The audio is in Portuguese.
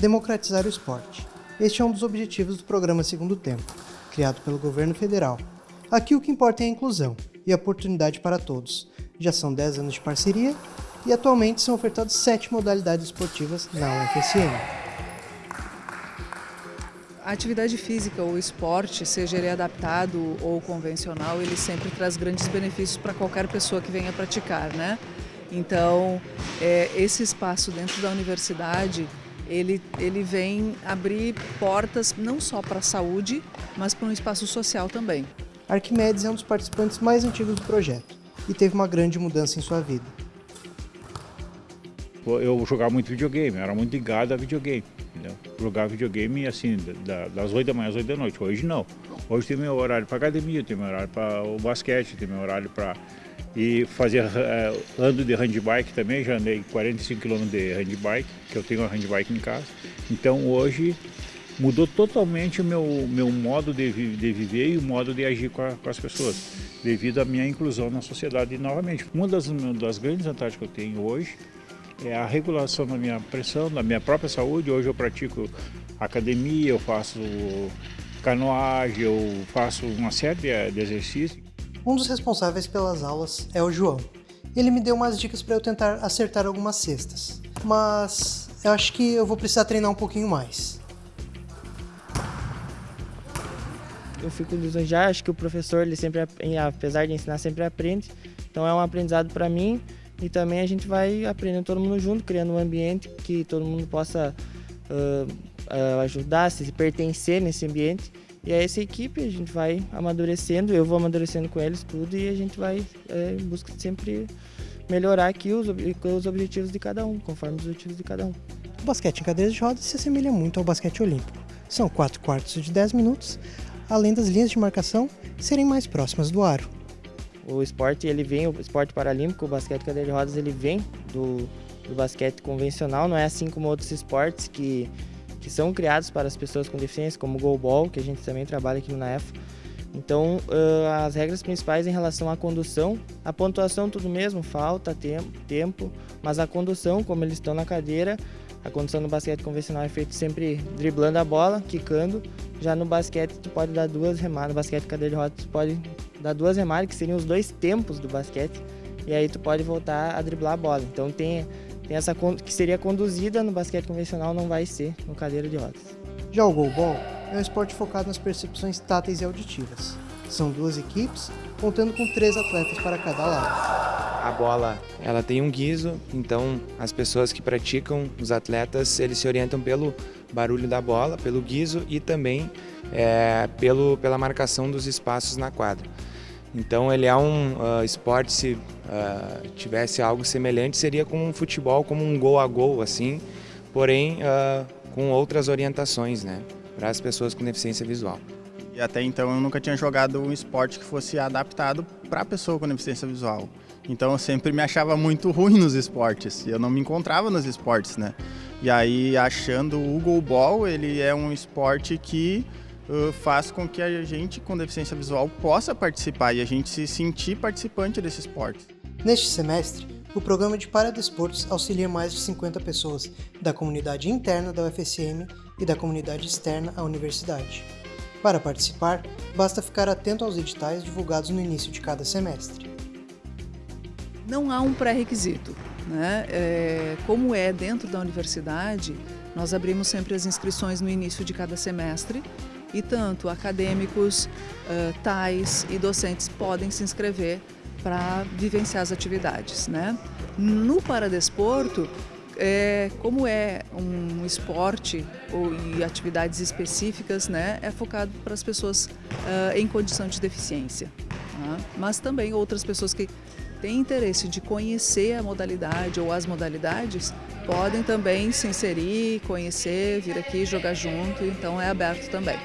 democratizar o esporte. Este é um dos objetivos do programa Segundo Tempo, criado pelo governo federal. Aqui o que importa é a inclusão e a oportunidade para todos. Já são 10 anos de parceria e atualmente são ofertadas 7 modalidades esportivas na UFSM. A atividade física ou esporte, seja ele adaptado ou convencional, ele sempre traz grandes benefícios para qualquer pessoa que venha praticar, né? Então, é, esse espaço dentro da universidade, ele, ele vem abrir portas não só para a saúde, mas para um espaço social também. Arquimedes é um dos participantes mais antigos do projeto e teve uma grande mudança em sua vida. Eu jogava muito videogame, era muito ligado a videogame. Entendeu? Jogar videogame assim, da, das 8 da manhã às 8 da noite. Hoje não. Hoje tem meu horário para academia, tem meu horário para o basquete, tem meu horário para e fazer uh, ando de handbike também, já andei 45 km de handbike, que eu tenho uma handbike em casa. Então hoje mudou totalmente o meu, meu modo de, de viver e o modo de agir com, a, com, as pessoas, devido à minha inclusão na sociedade novamente. Uma das, das grandes vantagens que eu tenho hoje é a regulação da minha pressão, da minha própria saúde. Hoje eu pratico academia, eu faço canoagem, eu faço uma série de exercícios. Um dos responsáveis pelas aulas é o João. Ele me deu umas dicas para eu tentar acertar algumas cestas, mas eu acho que eu vou precisar treinar um pouquinho mais. Eu fico lisonjeado, acho que o professor, ele sempre, apesar de ensinar, sempre aprende. Então é um aprendizado para mim e também a gente vai aprendendo todo mundo junto, criando um ambiente que todo mundo possa uh, uh, ajudar, se pertencer nesse ambiente. E é essa equipe, a gente vai amadurecendo, eu vou amadurecendo com eles tudo e a gente vai é, em busca de sempre melhorar aqui os, os objetivos de cada um, conforme os objetivos de cada um. O basquete em cadeiras de rodas se assemelha muito ao basquete olímpico. São 4 quartos de 10 minutos, além das linhas de marcação serem mais próximas do aro. O esporte, ele vem, o esporte paralímpico, o basquete cadeira de rodas, ele vem do, do basquete convencional, não é assim como outros esportes que, que são criados para as pessoas com deficiência, como o goalball, que a gente também trabalha aqui no NAEF. Então, uh, as regras principais em relação à condução, a pontuação tudo mesmo, falta, tempo, tempo, mas a condução, como eles estão na cadeira, a condução no basquete convencional é feita sempre driblando a bola, quicando. Já no basquete tu pode dar duas remadas, no basquete cadeira de rodas tu pode dar duas remadas, que seriam os dois tempos do basquete, e aí tu pode voltar a driblar a bola. Então tem, tem essa que seria conduzida no basquete convencional, não vai ser no cadeira de rodas. Já o goalball é um esporte focado nas percepções táteis e auditivas. São duas equipes, contando com três atletas para cada lado. A bola, ela tem um guiso, então as pessoas que praticam, os atletas, eles se orientam pelo barulho da bola, pelo guiso e também é, pelo, pela marcação dos espaços na quadra. Então ele é um uh, esporte, se uh, tivesse algo semelhante, seria como um futebol, como um gol a gol, assim, porém uh, com outras orientações, né, para as pessoas com deficiência visual. E até então eu nunca tinha jogado um esporte que fosse adaptado para a pessoa com deficiência visual. Então eu sempre me achava muito ruim nos esportes, eu não me encontrava nos esportes, né. E aí achando o goalball, ele é um esporte que faz com que a gente com deficiência visual possa participar e a gente se sentir participante desse esporte. Neste semestre, o programa de Paradesportos auxilia mais de 50 pessoas da comunidade interna da UFSM e da comunidade externa à universidade. Para participar, basta ficar atento aos editais divulgados no início de cada semestre. Não há um pré-requisito. Né? É, como é dentro da universidade, nós abrimos sempre as inscrições no início de cada semestre e tanto acadêmicos, tais e docentes podem se inscrever para vivenciar as atividades. Né? No Paradesporto, é, como é um esporte ou, e atividades específicas, né, é focado para as pessoas uh, em condição de deficiência. Tá? Mas também outras pessoas que têm interesse de conhecer a modalidade ou as modalidades podem também se inserir, conhecer, vir aqui jogar junto, então é aberto também.